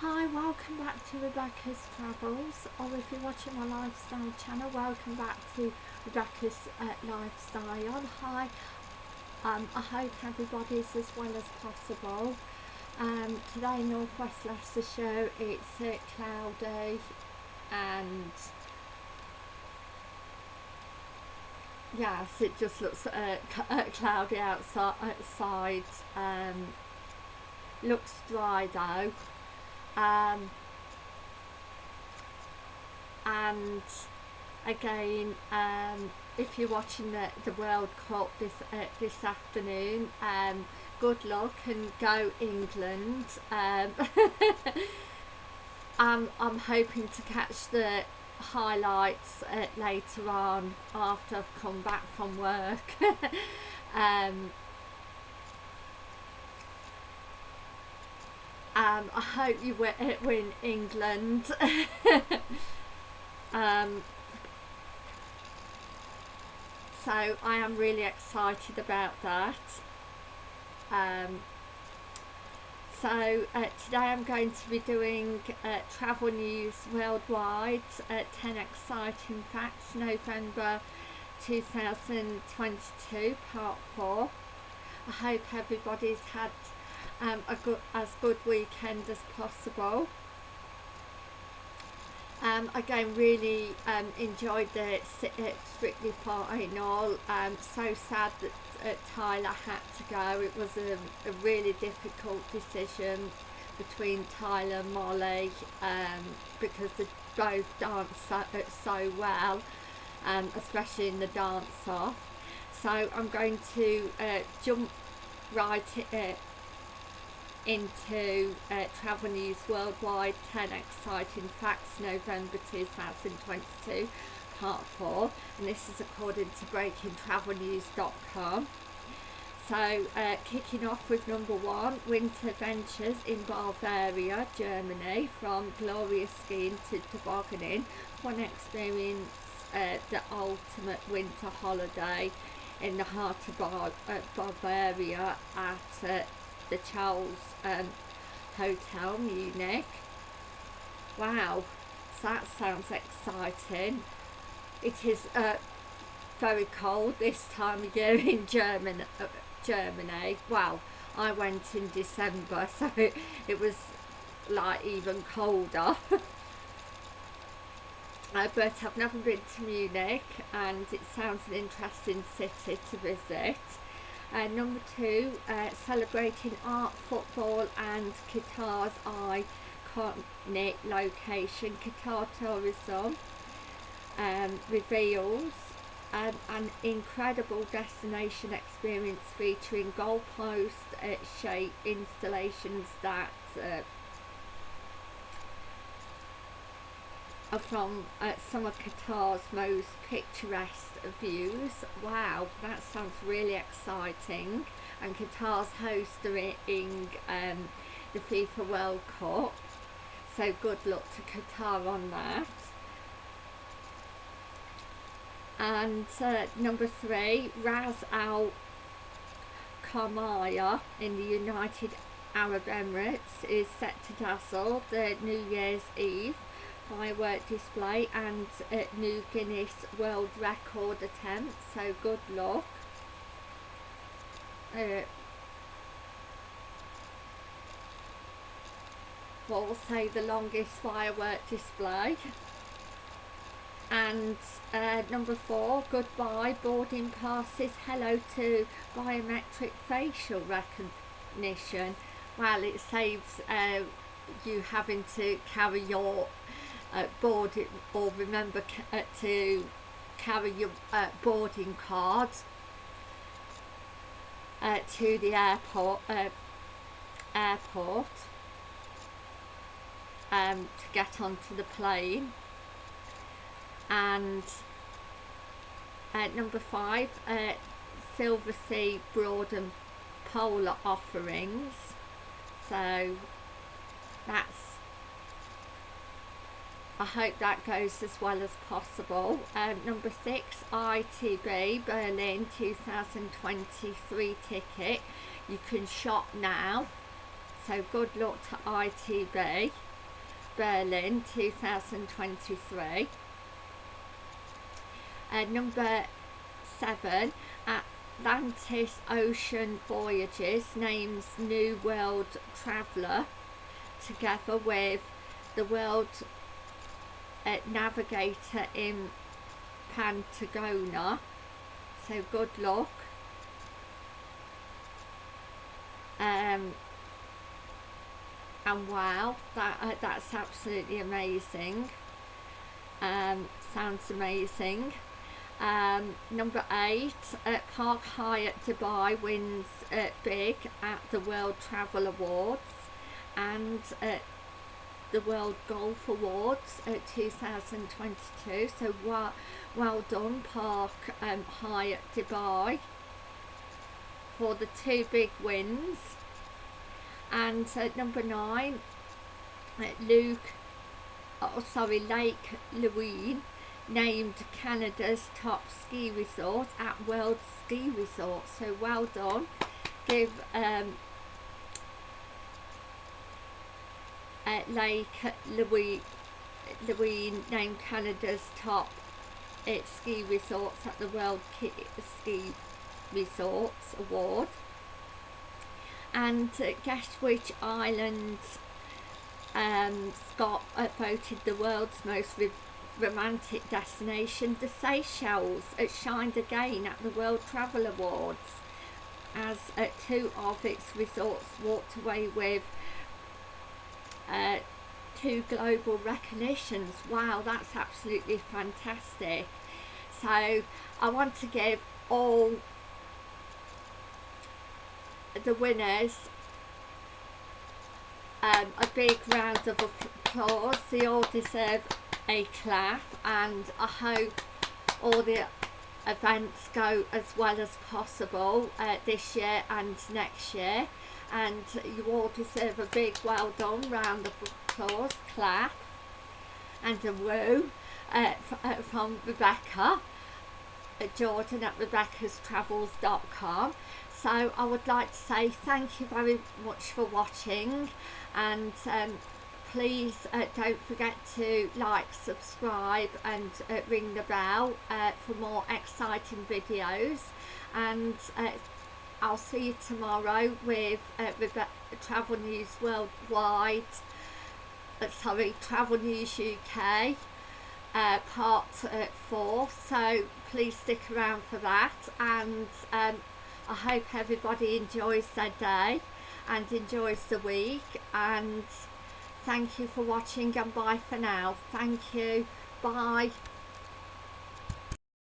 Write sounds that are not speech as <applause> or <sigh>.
Hi, welcome back to Rebecca's Travels, or if you're watching my lifestyle channel, welcome back to Rebecca's uh, Lifestyle. Hi, um, I hope everybody's as well as possible. Um, today in North West Leicestershire it's uh, cloudy and yes it just looks uh, uh, cloudy outside, outside. Um, looks dry though um, and again um, if you're watching the, the World Cup this uh, this afternoon um, good luck and go England. Um, <laughs> I'm, I'm hoping to catch the highlights uh, later on after I've come back from work. <laughs> Um, Um, I hope you uh, win England. <laughs> um, so I am really excited about that. Um, so uh, today I'm going to be doing uh, travel news worldwide, uh, 10 exciting facts, November 2022, part 4. I hope everybody's had um, a good, as good weekend as possible. Um, again, really um, enjoyed the uh, Strictly Final. Um, so sad that uh, Tyler had to go. It was a, a really difficult decision between Tyler and Molly um, because they both dance so, uh, so well, um, especially in the dance off. So I'm going to uh, jump right uh, into uh, Travel News Worldwide 10 Exciting Facts November 2022 part 4 and this is according to breakingtravelnews.com so uh, kicking off with number one winter adventures in Bavaria Germany from glorious skiing to tobogganing. One experience uh, the ultimate winter holiday in the heart of Bar uh, Bavaria at uh, the Charles um, Hotel Munich. Wow, that sounds exciting. It is uh, very cold this time of year in German, uh, Germany. Well, I went in December, <laughs> so it, it was like even colder. <laughs> Uh, but I've never been to Munich and it sounds an interesting city to visit. Uh, number two, uh, celebrating art, football and Qatar's iconic location. Qatar Tourism um, reveals um, an incredible destination experience featuring goalpost uh, shape installations that uh, are from uh, some of Qatar's most picturesque views. Wow, that sounds really exciting. And Qatar's hosting um, the FIFA World Cup. So good luck to Qatar on that. And uh, number three, Ras Al Khaimah in the United Arab Emirates is set to dazzle the New Year's Eve firework display and a new Guinness World Record attempt so good luck. Uh, will say the longest firework display. And uh, number four goodbye boarding passes hello to biometric facial recognition. Well it saves uh, you having to carry your uh, board it, or remember uh, to carry your uh, boarding card uh, to the airport uh, airport um, to get onto the plane. And uh, number five Silver Sea Broad and Polar offerings. So that's I hope that goes as well as possible. Um, number six, ITB Berlin 2023 ticket. You can shop now. So good luck to ITB. Berlin 2023. Uh, number seven, Atlantis Ocean Voyages names New World Traveller together with the World uh, Navigator in Pantagona So good luck. Um, and wow, that uh, that's absolutely amazing. Um, sounds amazing. Um, number eight, at Park Hyatt Dubai wins uh, big at the World Travel Awards and uh, the World Golf Awards uh, 2022. So well, well done, Park um, at Dubai, for the two big wins. And uh, number nine, Luke, oh sorry, Lake Louise named Canada's top ski resort at World Ski Resort. So well done. Give um, uh, Lake Louise, Louise named Canada's top uh, ski resorts at the World Ki Ski Resorts Award. And uh, island um, Scott uh, voted the world's most romantic destination, the Seychelles, it shined again at the World Travel Awards as uh, two of its resorts walked away with uh, two global recognitions. Wow, that's absolutely fantastic. So I want to give all the winners um, a big round of applause. They all deserve a clap and I hope all the events go as well as possible uh, this year and next year and you all deserve a big well done round of applause clap and a woo uh, uh, from Rebecca uh, Jordan at rebeccastravels.com so I would like to say thank you very much for watching and um, please uh, don't forget to like subscribe and uh, ring the bell uh, for more exciting videos. And uh, I'll see you tomorrow with, uh, Travel News Worldwide uh, sorry Travel News UK part 4 so please stick around for that and um, I hope everybody enjoys their day and enjoys the week and Thank you for watching and bye for now. Thank you. Bye.